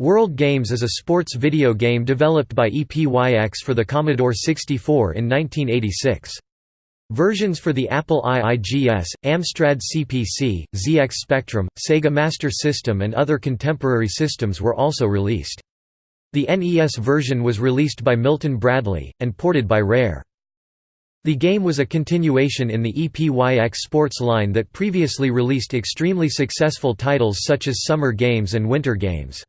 World Games is a sports video game developed by EPYX for the Commodore 64 in 1986. Versions for the Apple IIGS, Amstrad CPC, ZX Spectrum, Sega Master System and other contemporary systems were also released. The NES version was released by Milton Bradley, and ported by Rare. The game was a continuation in the EPYX sports line that previously released extremely successful titles such as Summer Games and Winter Games.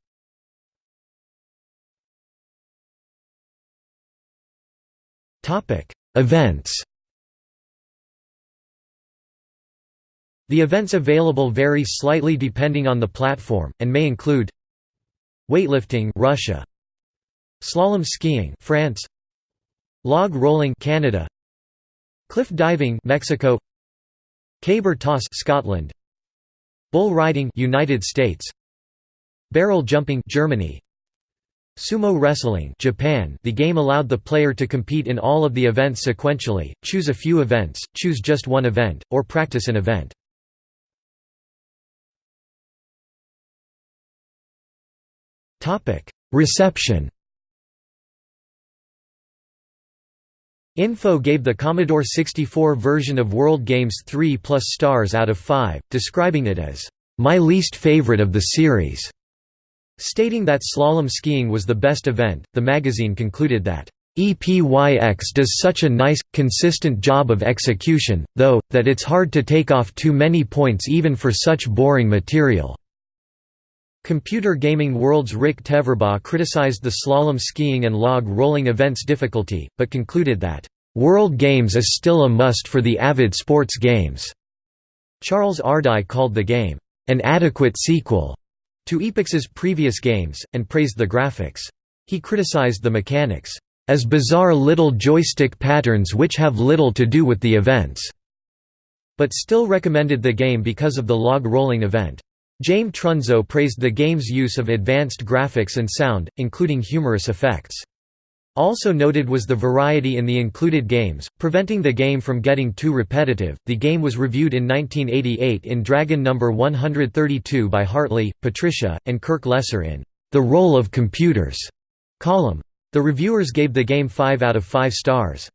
Events The events available vary slightly depending on the platform, and may include Weightlifting Russia. Slalom skiing France. Log rolling Canada. Cliff diving Mexico. Caber toss Scotland. Bull riding United States. Barrel jumping Germany Sumo wrestling Japan The game allowed the player to compete in all of the events sequentially, choose a few events, choose just one event, or practice an event. Reception Info gave the Commodore 64 version of World Games 3 plus stars out of 5, describing it as, "...my least favorite of the series." Stating that slalom skiing was the best event, the magazine concluded that, "...EPYX does such a nice, consistent job of execution, though, that it's hard to take off too many points even for such boring material." Computer Gaming World's Rick Teverbaugh criticized the slalom skiing and log rolling events' difficulty, but concluded that, "...World Games is still a must for the avid sports games." Charles Ardai called the game, "...an adequate sequel." To EPYX's previous games, and praised the graphics. He criticized the mechanics, as bizarre little joystick patterns which have little to do with the events, but still recommended the game because of the log rolling event. James Trunzo praised the game's use of advanced graphics and sound, including humorous effects. Also noted was the variety in the included games, preventing the game from getting too repetitive. The game was reviewed in 1988 in Dragon Number 132 by Hartley, Patricia, and Kirk Lesser in The Role of Computers column. The reviewers gave the game 5 out of 5 stars.